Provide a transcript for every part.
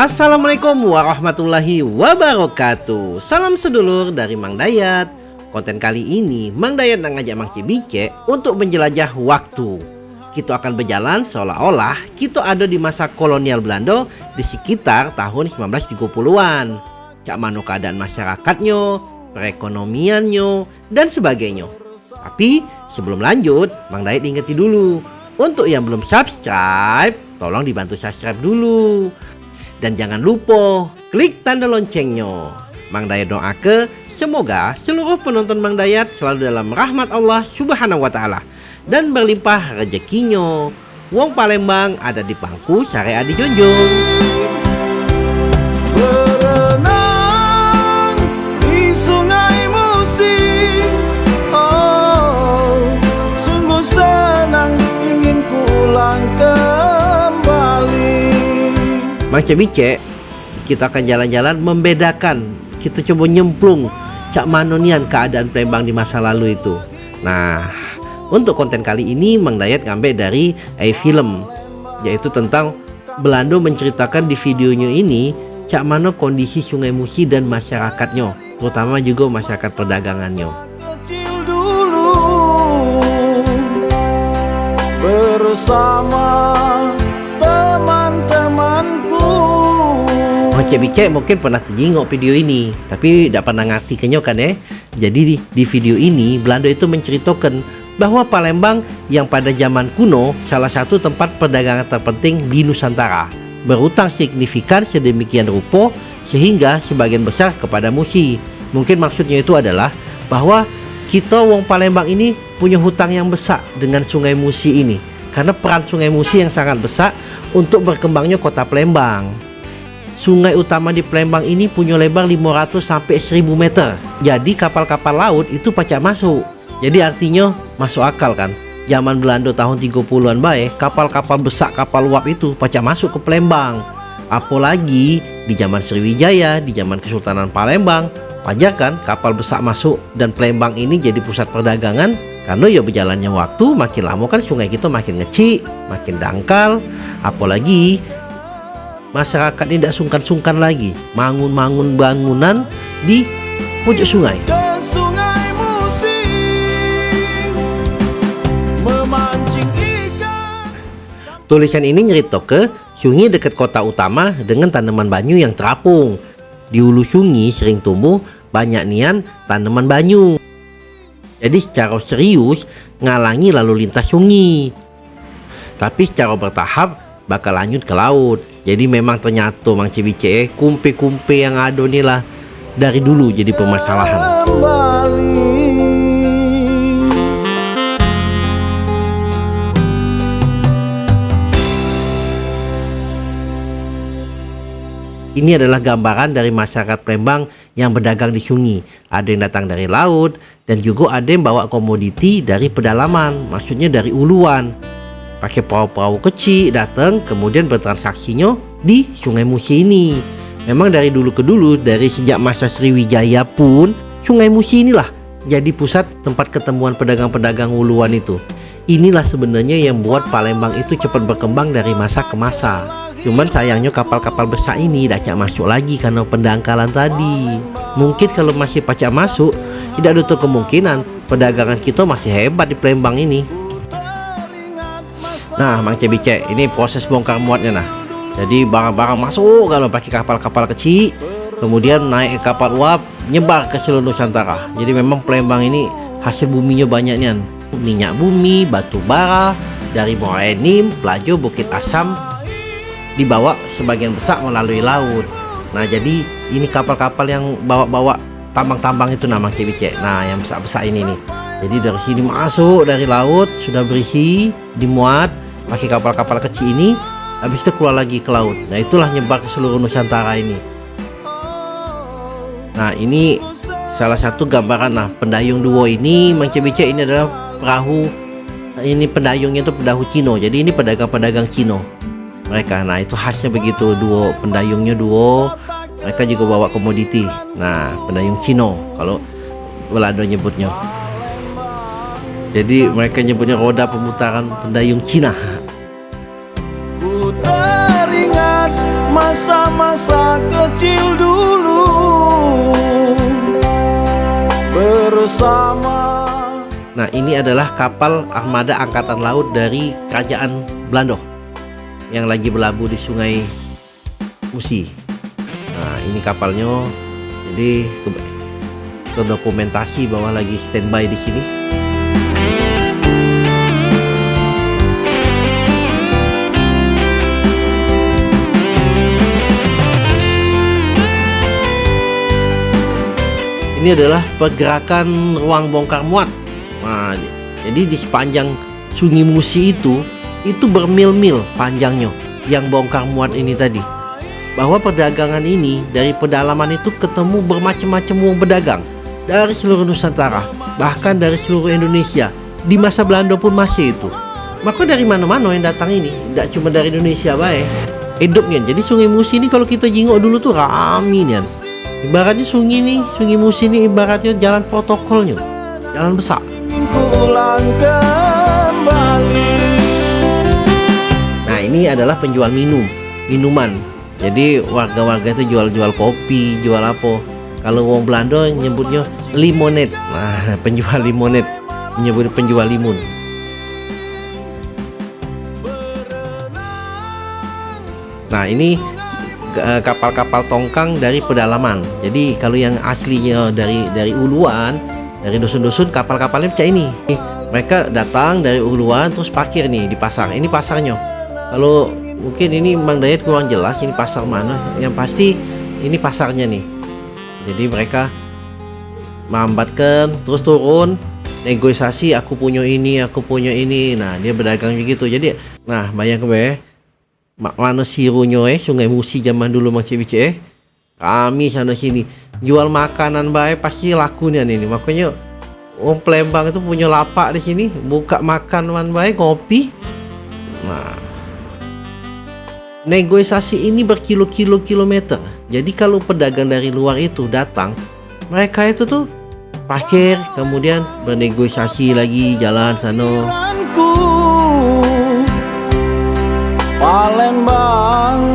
Assalamualaikum warahmatullahi wabarakatuh. Salam sedulur dari Mang Dayat. Konten kali ini Mang Dayat ngajak Mang Cibice untuk menjelajah waktu. Kita akan berjalan seolah-olah kita ada di masa kolonial Belanda di sekitar tahun 1930-an Cak mano keadaan masyarakatnya, perekonomiannya, dan sebagainya. Tapi sebelum lanjut Mang Dayat ingeti dulu. Untuk yang belum subscribe tolong dibantu subscribe dulu dan jangan lupa klik tanda loncengnya. Mang Dayat doa ke semoga seluruh penonton Mang Dayat selalu dalam rahmat Allah Subhanahu wa taala dan berlimpah rezekinya. Wong Palembang ada di pangku syariah di Jonjong. Mang Cebice kita akan jalan-jalan membedakan. Kita coba nyemplung cak manonian keadaan Palembang di masa lalu itu. Nah untuk konten kali ini Mang Dayat ngambil dari A-Film yaitu tentang Belanda menceritakan di videonya ini cak mana kondisi Sungai Musi dan masyarakatnya terutama juga masyarakat perdagangannya. Bersama Bice mungkin pernah terjengok video ini tapi tidak pernah ngerti kenyokan ya jadi di, di video ini Belanda itu menceritakan bahwa Palembang yang pada zaman kuno salah satu tempat perdagangan terpenting di Nusantara berutang signifikan sedemikian rupa sehingga sebagian besar kepada Musi. Mungkin maksudnya itu adalah bahwa kita wong Palembang ini punya hutang yang besar dengan sungai Musi ini karena peran sungai Musi yang sangat besar untuk berkembangnya kota Palembang Sungai utama di Palembang ini punya lebar 500 sampai 1000 meter. Jadi kapal-kapal laut itu pacak masuk. Jadi artinya masuk akal kan. Zaman Belanda tahun 30-an baik, kapal-kapal besar kapal uap itu pacak masuk ke Palembang. Apalagi di zaman Sriwijaya, di zaman Kesultanan Palembang, wajar kan kapal besar masuk dan Palembang ini jadi pusat perdagangan karena ya berjalannya waktu makin lama kan sungai kita makin ngecik, makin dangkal, apalagi masyarakat ini tidak sungkan-sungkan lagi mangun-mangun bangunan di pojok sungai. Tulisan ini nyerito ke sungai dekat kota utama dengan tanaman banyu yang terapung. Di hulu sungai sering tumbuh banyak nian tanaman banyu. Jadi secara serius ngalangi lalu lintas sungai. Tapi secara bertahap bakal lanjut ke laut jadi memang ternyata Mang Cibice eh, kumpe-kumpe yang ada nih lah dari dulu jadi permasalahan. Ini adalah gambaran dari masyarakat Palembang yang berdagang di sungai. Ada yang datang dari laut dan juga ada yang bawa komoditi dari pedalaman, maksudnya dari uluan pakai perahu-perahu kecil datang kemudian bertransaksinya di Sungai Musi ini. Memang dari dulu ke dulu dari sejak masa Sriwijaya pun Sungai Musi inilah jadi pusat tempat ketemuan pedagang-pedagang uluan itu. Inilah sebenarnya yang buat Palembang itu cepat berkembang dari masa ke masa. Cuman sayangnya kapal-kapal besar ini tidak masuk lagi karena pendangkalan tadi. Mungkin kalau masih pacak masuk, tidak ada kemungkinan perdagangan kita masih hebat di Palembang ini. Nah, Mang Cebice, ini proses bongkar muatnya nah. Jadi barang-barang masuk kalau pakai kapal-kapal kecil, kemudian naik kapal uap, nyebar ke seluruh Nusantara. Jadi memang Palembang ini hasil buminya banyak nih. Minyak bumi, batu bara, dari Morenim, Pelajo, Bukit Asam dibawa sebagian besar melalui laut. Nah, jadi ini kapal-kapal yang bawa-bawa tambang-tambang itu nama Cebice. Nah, yang besar-besar ini nih. Jadi dari sini masuk dari laut sudah berisi, dimuat, pakai kapal-kapal kecil ini habis itu keluar lagi ke laut. Nah itulah nyebar ke seluruh Nusantara ini. Nah ini salah satu gambaran nah pendayung duo ini Mangcebice ini adalah perahu ini pendayungnya itu pendahu Cino. Jadi ini pedagang-pedagang Cino. Mereka nah itu khasnya begitu duo pendayungnya duo. Mereka juga bawa komoditi. Nah pendayung Cino kalau Belanda nyebutnya. Jadi mereka nyebutnya roda pemutaran pendayung Cina. Teringat masa-masa kecil dulu. Bersama. Nah ini adalah kapal armada angkatan laut dari kerajaan Belanda yang lagi berlabuh di sungai Musi. Nah ini kapalnya. Jadi terdokumentasi bahwa lagi standby di sini ini adalah pergerakan ruang bongkar muat. Nah jadi di sepanjang sungai Musi itu itu bermil-mil panjangnya yang bongkar muat ini tadi. Bahwa perdagangan ini dari pedalaman itu ketemu bermacam-macam uang pedagang dari seluruh Nusantara bahkan dari seluruh Indonesia. Di masa Belanda pun masih itu. Maka dari mana-mana yang datang ini tidak cuma dari Indonesia baik hidupnya. Jadi sungai Musi ini kalau kita jingok dulu tuh rame nih ibaratnya sungai ini sungai musi ini ibaratnya jalan protokolnya. Jalan besar. Pulang kembali. Nah ini adalah penjual minum minuman. Jadi warga-warga itu jual-jual kopi jual apa. Kalau wong Belanda nyebutnya limonet nah penjual limonet menyebut penjual limun. Nah ini kapal-kapal tongkang dari pedalaman. Jadi kalau yang aslinya dari dari uluan, dari dusun-dusun kapal-kapalnya macam ini. Mereka datang dari uluan terus parkir nih di pasar. Ini pasarnya. Kalau mungkin ini Mang Dayat kurang jelas ini pasar mana. Yang pasti ini pasarnya nih. Jadi mereka melambatkan terus turun negosiasi aku punya ini aku punya ini nah dia berdagang begitu jadi nah bayang ke mana sirunya eh? Sungai musi zaman dulu macam bice eh? Kami sana sini. Jual makanan baik pasti lakunya nih makanya Om Plembang itu punya lapak di sini buka makan man baik kopi nah. Negosiasi ini berkilo-kilo kilometer. Jadi kalau pedagang dari luar itu datang mereka itu tuh parkir kemudian bernegosiasi lagi jalan sana Palembang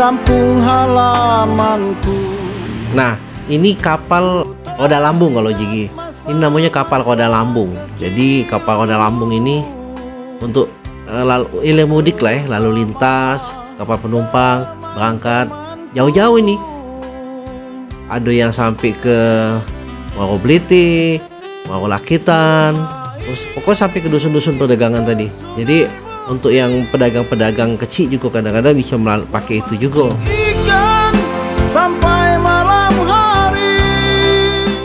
kampung halamanku. Nah ini kapal roda lambung kalau Jigi ini namanya kapal roda lambung. Jadi kapal roda lambung ini untuk uh, lalu ilmu mudik lah ya lalu lintas kapal penumpang berangkat. Jauh-jauh ini. Ada yang sampai ke Waro Bliti, Waro Lakitan, terus pokoknya sampai ke dusun-dusun perdagangan tadi. Jadi untuk yang pedagang-pedagang kecil juga kadang-kadang bisa pakai itu juga. Ikan sampai malam hari.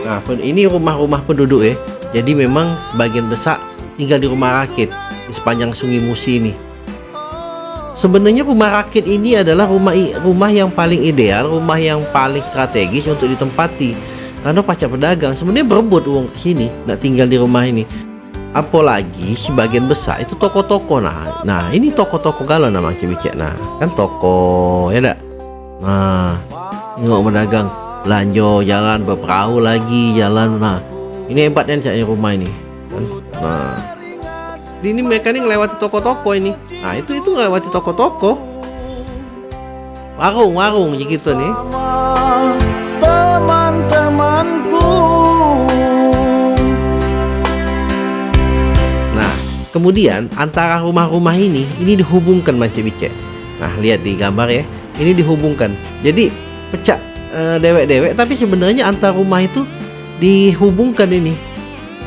Nah ini rumah-rumah penduduk ya. Jadi memang bagian besar tinggal di rumah rakit di sepanjang sungai Musi ini. Sebenarnya rumah rakit ini adalah rumah rumah yang paling ideal rumah yang paling strategis untuk ditempati. Karena pacak pedagang sebenarnya berebut uang ke sini nak tinggal di rumah ini apalagi sebagian besar itu toko-toko. Nah nah ini toko-toko galau nama cewek nah kan toko ya dak nah nggak berdagang belanja jalan berperahu lagi jalan. Nah ini hebatnya caknya rumah ini kan? Nah. Ini mereka ini ngelewati toko-toko ini. Nah itu itu ngelewati toko-toko. Warung warung gitu nih Kemudian antara rumah-rumah ini ini dihubungkan macam bice. Nah, lihat di gambar ya. Ini dihubungkan. Jadi pecah e, dewek-dewek tapi sebenarnya antar rumah itu dihubungkan ini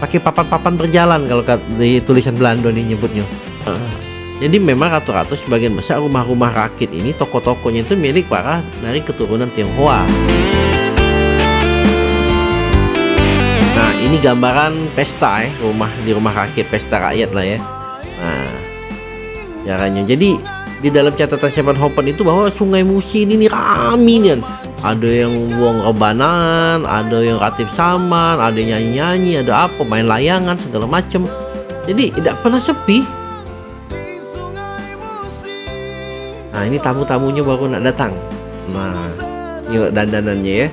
pakai papan-papan berjalan kalau di tulisan Belanda nih nyebutnya. Jadi memang rata-rata sebagian besar rumah-rumah rakit ini toko-tokonya itu milik para dari keturunan Tionghoa. Ini gambaran pesta ya rumah di rumah rakyat pesta rakyat lah ya. Nah caranya. Jadi di dalam catatan Seven Hopen itu bahwa sungai Musi ini nih rame nih ada yang buang rebanan ada yang ratip saman ada nyanyi-nyanyi ada apa main layangan segala macem. Jadi tidak pernah sepi. Nah ini tamu-tamunya baru nak datang. Nah yuk dandanannya ya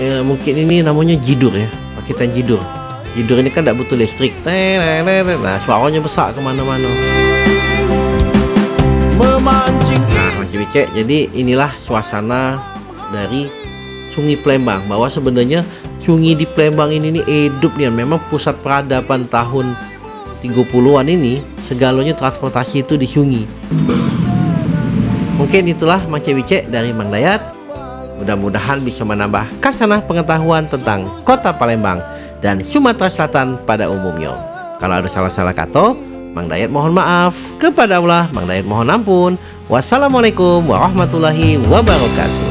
ya, mungkin ini namanya jidur ya paketan jidur. Jidur ini kan tidak butuh listrik. Nah suaranya besar ke mana-mana nah macam jadi inilah suasana dari Sungai Plembang bahwa sebenarnya sungai di Plembang ini nih hidup nih. Memang pusat peradaban tahun 30-an ini segalanya transportasi itu di sungai. Mungkin itulah Mas Wice dari Mang Dayat mudah-mudahan bisa menambah kasanah pengetahuan tentang kota Palembang dan Sumatera Selatan pada umumnya. Kalau ada salah-salah kata Mang Dayat mohon maaf. Kepada Allah Mang Dayat mohon ampun. Wassalamualaikum warahmatullahi wabarakatuh